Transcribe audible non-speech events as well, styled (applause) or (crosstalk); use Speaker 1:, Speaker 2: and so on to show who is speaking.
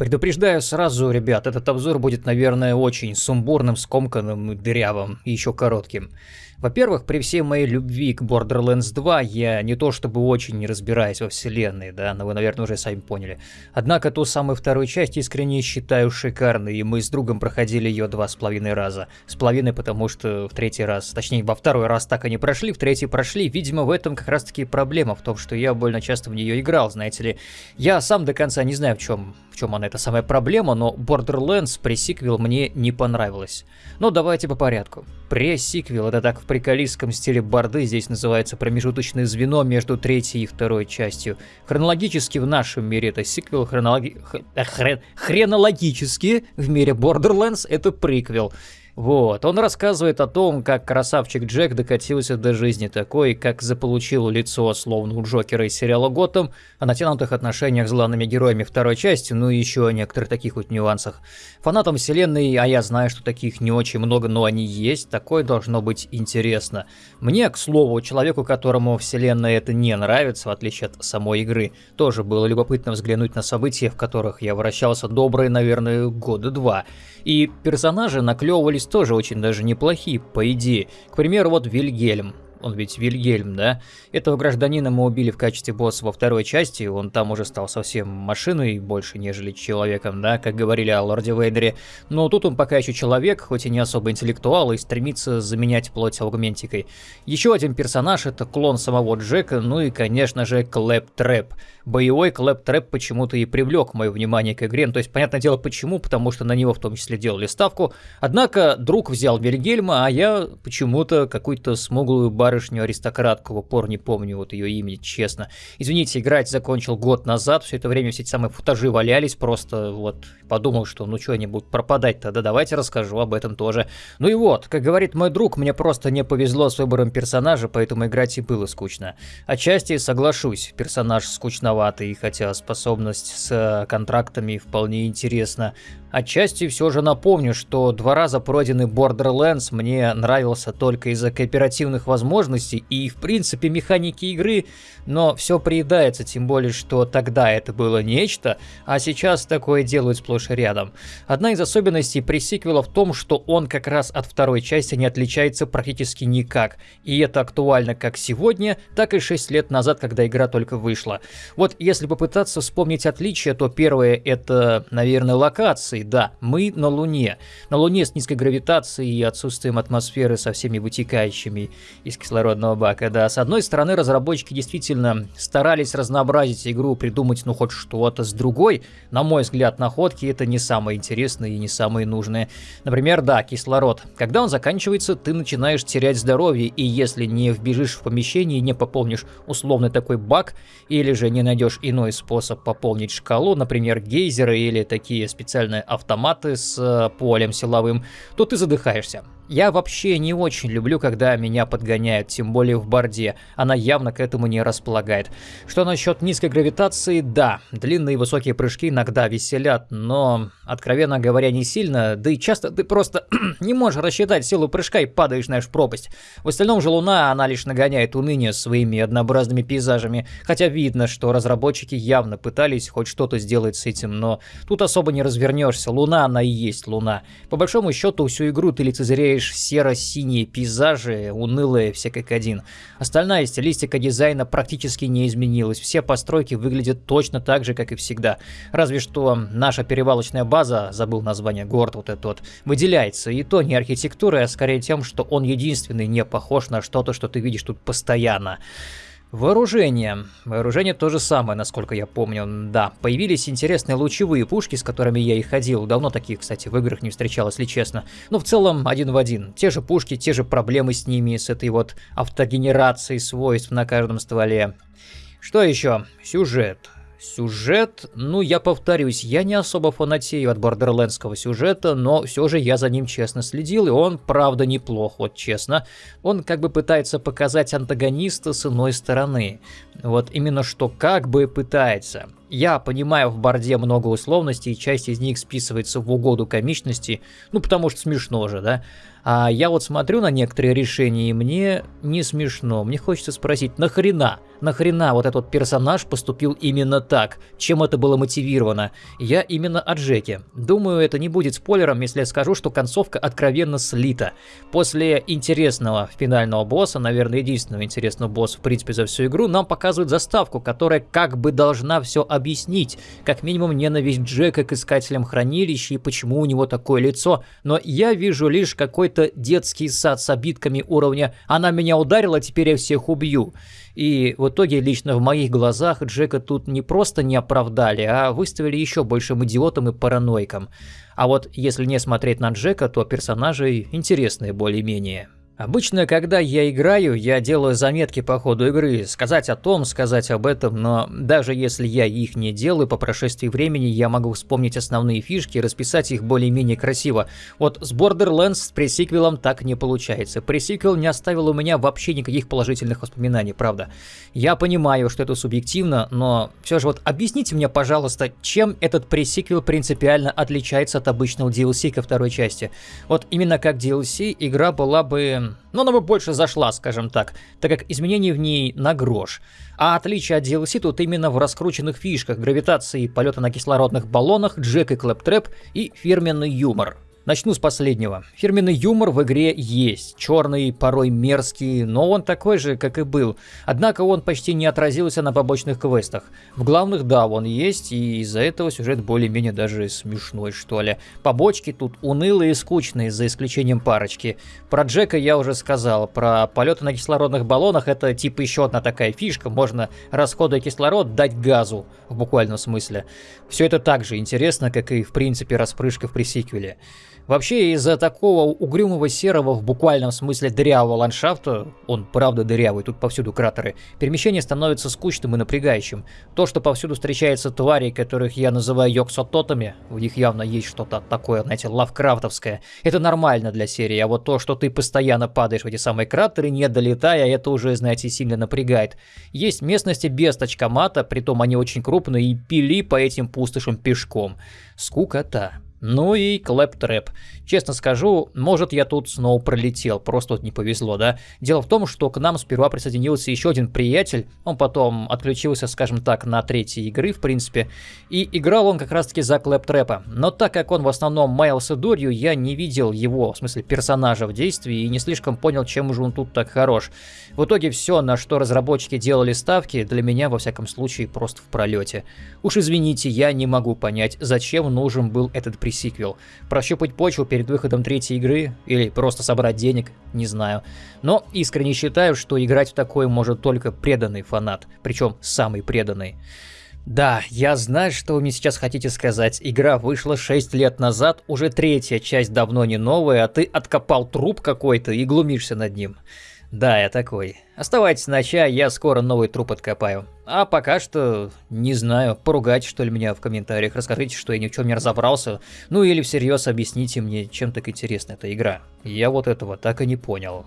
Speaker 1: Предупреждаю сразу, ребят, этот обзор будет, наверное, очень сумбурным, скомканным, дырявым и еще коротким. Во-первых, при всей моей любви к Borderlands 2 я не то чтобы очень не разбираюсь во вселенной, да, но вы, наверное, уже сами поняли. Однако ту самую вторую часть искренне считаю шикарной, и мы с другом проходили ее два с половиной раза. С половиной, потому что в третий раз, точнее, во второй раз так и не прошли, в третий прошли. Видимо, в этом как раз-таки проблема, в том, что я больно часто в нее играл, знаете ли. Я сам до конца не знаю, в чем в чем она, эта самая проблема, но Borderlands пресиквел мне не понравилось. Но давайте по порядку. Пресиквел, это так в приколистском стиле борды, здесь называется промежуточное звено между третьей и второй частью. Хронологически в нашем мире это сиквел, хронологи... Хрен... хренологически в мире Borderlands это приквел. Вот, он рассказывает о том, как красавчик Джек докатился до жизни такой, как заполучил лицо, словно у Джокера из сериала Готэм, о натянутых отношениях с главными героями второй части, ну и еще о некоторых таких вот нюансах. Фанатам вселенной, а я знаю, что таких не очень много, но они есть, такое должно быть интересно. Мне, к слову, человеку, которому вселенная это не нравится, в отличие от самой игры, тоже было любопытно взглянуть на события, в которых я вращался добрые, наверное, года два. И персонажи наклевывались тоже очень даже неплохие, по идее. К примеру, вот Вильгельм он ведь Вильгельм, да? Этого гражданина мы убили в качестве босса во второй части, он там уже стал совсем машиной больше, нежели человеком, да, как говорили о Лорде Вейдере. Но тут он пока еще человек, хоть и не особо интеллектуал, и стремится заменять плоть аугментикой. Еще один персонаж это клон самого Джека, ну и, конечно же, Клэп Трэп. Боевой Клэп Трэп почему-то и привлек мое внимание к игре, ну, то есть, понятное дело, почему, потому что на него в том числе делали ставку. Однако друг взял Вильгельма, а я почему-то какую-то смуглую бар барышню-аристократку, в упор не помню вот ее имени, честно. Извините, играть закончил год назад, все это время все эти самые футажи валялись, просто вот подумал, что ну что они будут пропадать тогда, давайте расскажу об этом тоже. Ну и вот, как говорит мой друг, мне просто не повезло с выбором персонажа, поэтому играть и было скучно. Отчасти соглашусь, персонаж скучноватый, хотя способность с контрактами вполне интересна. Отчасти все же напомню, что два раза пройденный Borderlands мне нравился только из-за кооперативных возможностей и в принципе механики игры, но все приедается, тем более, что тогда это было нечто, а сейчас такое делают сплошь и рядом. Одна из особенностей пресиквела в том, что он как раз от второй части не отличается практически никак, и это актуально как сегодня, так и 6 лет назад, когда игра только вышла. Вот если попытаться вспомнить отличия, то первое это, наверное, локации, станции, да, мы на Луне. На Луне с низкой гравитацией и отсутствием атмосферы со всеми вытекающими из кислородного бака, да. С одной стороны, разработчики действительно старались разнообразить игру, придумать ну хоть что-то. С другой, на мой взгляд, находки это не самое интересное и не самые нужные. Например, да, кислород. Когда он заканчивается, ты начинаешь терять здоровье, и если не вбежишь в помещение и не пополнишь условный такой бак, или же не найдешь иной способ пополнить шкалу, например, гейзеры или такие специальные автоматы с э, полем силовым, то ты задыхаешься. Я вообще не очень люблю, когда меня подгоняют, тем более в борде. Она явно к этому не располагает. Что насчет низкой гравитации? Да, длинные высокие прыжки иногда веселят, но, откровенно говоря, не сильно. Да и часто ты просто (clears throat) не можешь рассчитать силу прыжка и падаешь, знаешь, в пропасть. В остальном же Луна, она лишь нагоняет уныние своими однообразными пейзажами. Хотя видно, что разработчики явно пытались хоть что-то сделать с этим, но тут особо не развернешься. Луна, она и есть Луна. По большому счету, всю игру ты лицезреешь лишь серо-синие пейзажи, унылые все как один. Остальная стилистика дизайна практически не изменилась, все постройки выглядят точно так же, как и всегда. Разве что наша перевалочная база, забыл название, город вот этот выделяется, и то не архитектурой, а скорее тем, что он единственный не похож на что-то, что ты видишь тут постоянно. Вооружение. Вооружение то же самое, насколько я помню. Да, появились интересные лучевые пушки, с которыми я и ходил. Давно таких, кстати, в играх не встречал, если честно. Но в целом один в один. Те же пушки, те же проблемы с ними, с этой вот автогенерацией свойств на каждом стволе. Что еще? Сюжет. Сюжет, ну я повторюсь, я не особо фанатею от бордерлендского сюжета, но все же я за ним честно следил, и он правда неплох, вот честно. Он как бы пытается показать антагониста с иной стороны. Вот именно что как бы пытается. Я понимаю в борде много условностей, часть из них списывается в угоду комичности, ну потому что смешно же, да? А я вот смотрю на некоторые решения, и мне не смешно. Мне хочется спросить, нахрена? Нахрена вот этот персонаж поступил именно так? Чем это было мотивировано? Я именно о Джеке. Думаю, это не будет спойлером, если я скажу, что концовка откровенно слита. После интересного финального босса, наверное, единственного интересного босса, в принципе, за всю игру, нам показывают заставку, которая как бы должна все объяснить. Как минимум, ненависть Джека к искателям хранилища и почему у него такое лицо. Но я вижу лишь какой какой-то детский сад с обидками уровня «она меня ударила, теперь я всех убью». И в итоге лично в моих глазах Джека тут не просто не оправдали, а выставили еще большим идиотом и параноиком. А вот если не смотреть на Джека, то персонажи интересные более-менее. Обычно, когда я играю, я делаю заметки по ходу игры, сказать о том, сказать об этом, но даже если я их не делаю, по прошествии времени я могу вспомнить основные фишки и расписать их более-менее красиво. Вот с Borderlands с пресиквелом так не получается. Пресиквел не оставил у меня вообще никаких положительных воспоминаний, правда. Я понимаю, что это субъективно, но все же вот объясните мне, пожалуйста, чем этот пресиквел принципиально отличается от обычного DLC ко второй части. Вот именно как DLC игра была бы но она бы больше зашла, скажем так, так как изменений в ней на грош. А отличие от DLC тут именно в раскрученных фишках, гравитации, полета на кислородных баллонах, джек и клэптрэп и фирменный юмор. Начну с последнего. Фирменный юмор в игре есть. Черный, порой мерзкий, но он такой же, как и был. Однако он почти не отразился на побочных квестах. В главных, да, он есть, и из-за этого сюжет более-менее даже смешной, что ли. Побочки тут унылые и скучные, за исключением парочки. Про Джека я уже сказал. Про полеты на кислородных баллонах это типа еще одна такая фишка. Можно, расходуя кислород, дать газу, в буквальном смысле. Все это так же интересно, как и в принципе распрыжка в пресиквеле. Вообще, из-за такого угрюмого серого, в буквальном смысле дырявого ландшафта, он правда дырявый, тут повсюду кратеры, перемещение становится скучным и напрягающим. То, что повсюду встречаются твари, которых я называю йоксототами, в них явно есть что-то такое, знаете, лавкрафтовское, это нормально для серии, а вот то, что ты постоянно падаешь в эти самые кратеры, не долетая, это уже, знаете, сильно напрягает. Есть местности без тачкомата, притом они очень крупные, и пили по этим пустошам пешком. Скукота. Ну и Claptrap. Честно скажу, может я тут снова пролетел, просто вот не повезло, да? Дело в том, что к нам сперва присоединился еще один приятель, он потом отключился, скажем так, на третьей игры, в принципе, и играл он как раз-таки за клэп-трэпа. Но так как он в основном маялся дурью, я не видел его, в смысле персонажа в действии, и не слишком понял, чем же он тут так хорош. В итоге все, на что разработчики делали ставки, для меня, во всяком случае, просто в пролете. Уж извините, я не могу понять, зачем нужен был этот приятель пресиквел. Прощупать почву перед выходом третьей игры или просто собрать денег, не знаю. Но искренне считаю, что играть в такое может только преданный фанат, причем самый преданный. Да, я знаю, что вы мне сейчас хотите сказать. Игра вышла 6 лет назад, уже третья часть давно не новая, а ты откопал труп какой-то и глумишься над ним. Да, я такой. Оставайтесь на чай, я скоро новый труп откопаю. А пока что, не знаю, поругайте что ли меня в комментариях, расскажите, что я ни в чем не разобрался, ну или всерьез объясните мне, чем так интересна эта игра. Я вот этого так и не понял.